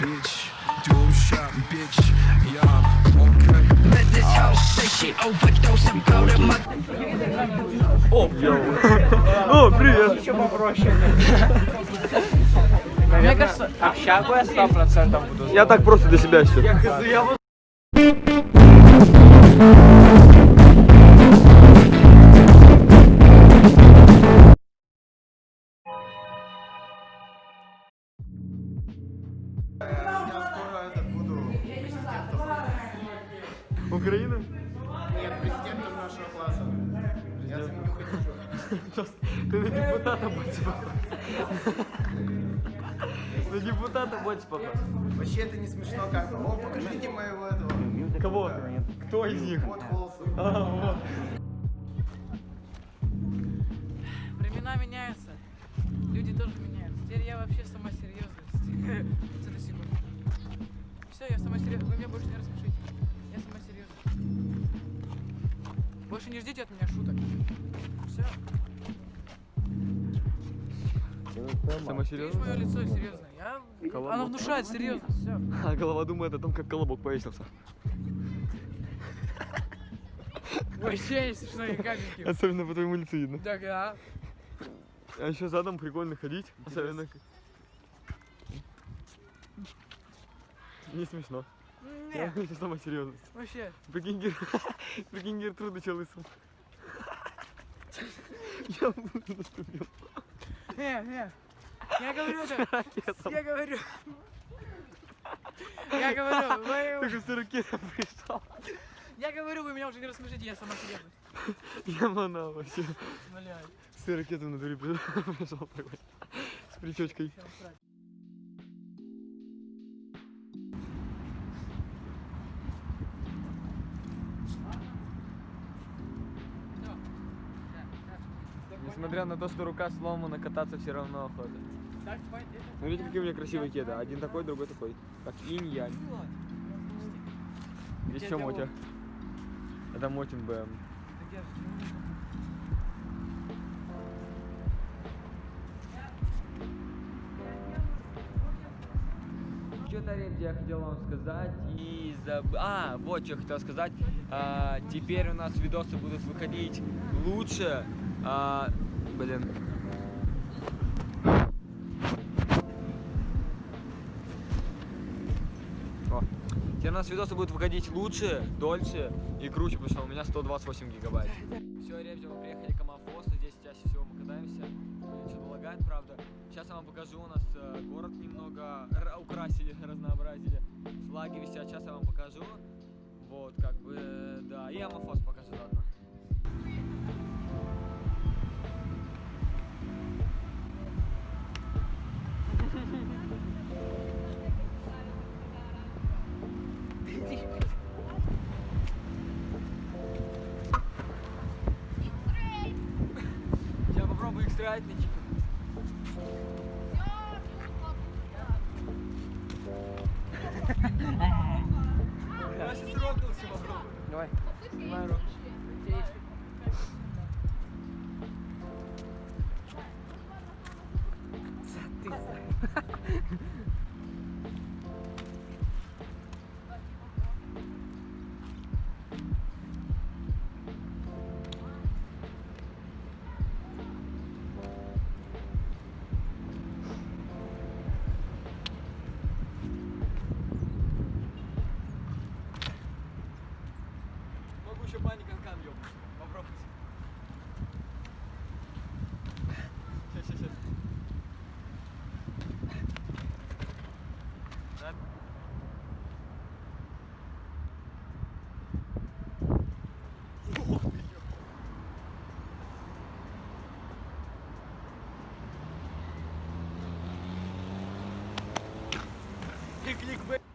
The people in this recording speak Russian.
bitch. Do shot, bitch. Yeah, okay. Let this hoe say she overdose and blow the mother. О, привет! Мне кажется, общагу я 100% буду. Я так просто для себя все. Украина? Нет, президентом нашего класса. Я за ним не хочу. Ты на депутата больше похож. На депутата больше похож. Вообще это не смешно как-то. О, покажите моего этого. Кого? Кто из них? Вот волосы. А, вот. Времена меняются. Люди тоже меняются. Теперь я вообще сама серьезность. Все, я сама серьезная. Вы меня больше не рассмешите. Больше не ждите от меня шуток. Все. Самое Видишь серьезное? мое лицо серьезное. Я... Колобок. Оно внушает серьезность. Все. А голова думает о том, как колобок повесился. Вообще не смешно ни капельки. Особенно по твоему лицу видно. Так, а? А еще задом прикольно ходить. Особенно... к- Не смешно. Я Нет, говорю, самая серьезность. вообще. Прикинь, Гер... Прикинь, Гертруда чё лысым. Я наступил. Не, не. Я говорю это. Я говорю. Я говорю, вы- Только с ракетом пришел. я говорю, вы меня уже не рассмешите, я сама серьезность. Я манал вообще. Умоляю. С ракетом на дворе пришел такой. С причечкой. Несмотря на то, что рука сломана, кататься все равно охота. Смотрите, какие у меня красивые кеды. Один такой, другой такой. Как инь-янь. Здесь что, Мотя? Это Мотин БМ. Что-то, ребята, я хотел вам сказать и заб... А, вот что я хотел сказать. А, теперь у нас видосы будут выходить лучше. А, блин. О. Теперь у нас видосы будут выходить лучше, дольше и круче, потому что у меня 128 гигабайт. Все, ребята, мы приехали к Амафосу, здесь чаще всего мы катаемся. Что-то лагает, правда. Сейчас я вам покажу, у нас э, город немного украсили, разнообразили. Флаги висят, сейчас я вам покажу. Вот, как бы, э, да, и Амафос покажу заодно. Сейчас попробую их строить на Я сейчас рокнулся попробую. Давай. Снимаю руки. Могу Quick.